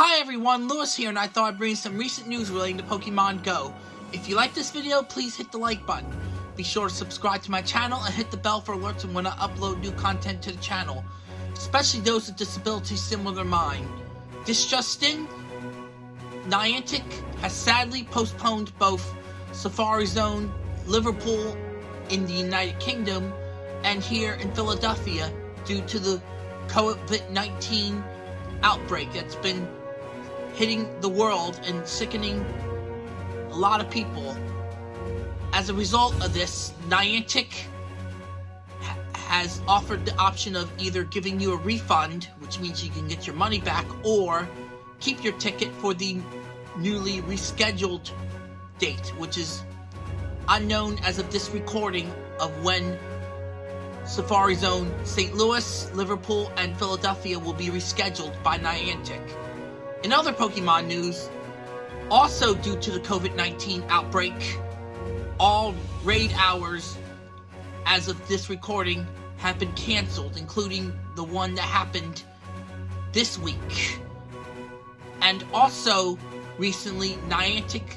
Hi everyone, Lewis here, and I thought I'd bring some recent news relating to Pokemon Go. If you like this video, please hit the like button. Be sure to subscribe to my channel and hit the bell for alerts when I upload new content to the channel, especially those with disabilities similar to mine. This just Niantic has sadly postponed both Safari Zone, Liverpool in the United Kingdom, and here in Philadelphia due to the COVID-19 outbreak that's been hitting the world and sickening a lot of people. As a result of this, Niantic has offered the option of either giving you a refund, which means you can get your money back, or keep your ticket for the newly rescheduled date, which is unknown as of this recording of when Safari Zone, St. Louis, Liverpool, and Philadelphia will be rescheduled by Niantic. In other Pokemon news, also due to the COVID-19 outbreak, all raid hours as of this recording have been cancelled, including the one that happened this week. And also, recently, Niantic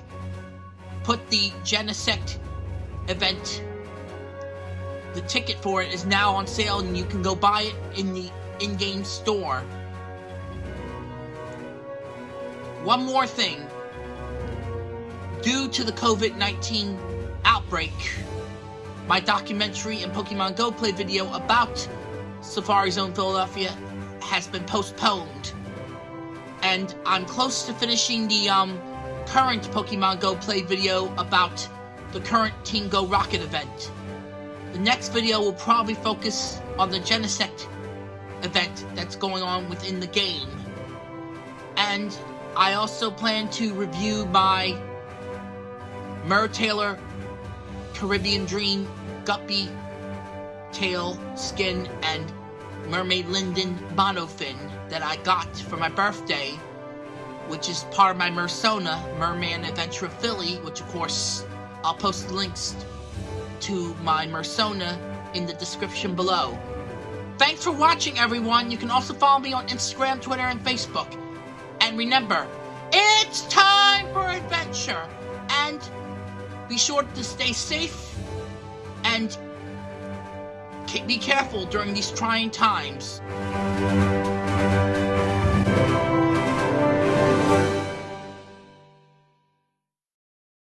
put the Genesect event the ticket for it is now on sale and you can go buy it in the in-game store. One more thing. Due to the COVID-19 outbreak, my documentary and Pokemon Go play video about Safari Zone Philadelphia has been postponed. And I'm close to finishing the um, current Pokemon Go play video about the current Team Go Rocket event. The next video will probably focus on the Genesect event that's going on within the game. And I also plan to review my Mertailor Caribbean Dream Guppy Tail Skin and Mermaid Linden Monofin that I got for my birthday, which is part of my Mersona Merman Adventure Philly, which of course I'll post links to my Mersona in the description below. Thanks for watching, everyone. You can also follow me on Instagram, Twitter, and Facebook. And remember, it's time for adventure. And be sure to stay safe and be careful during these trying times.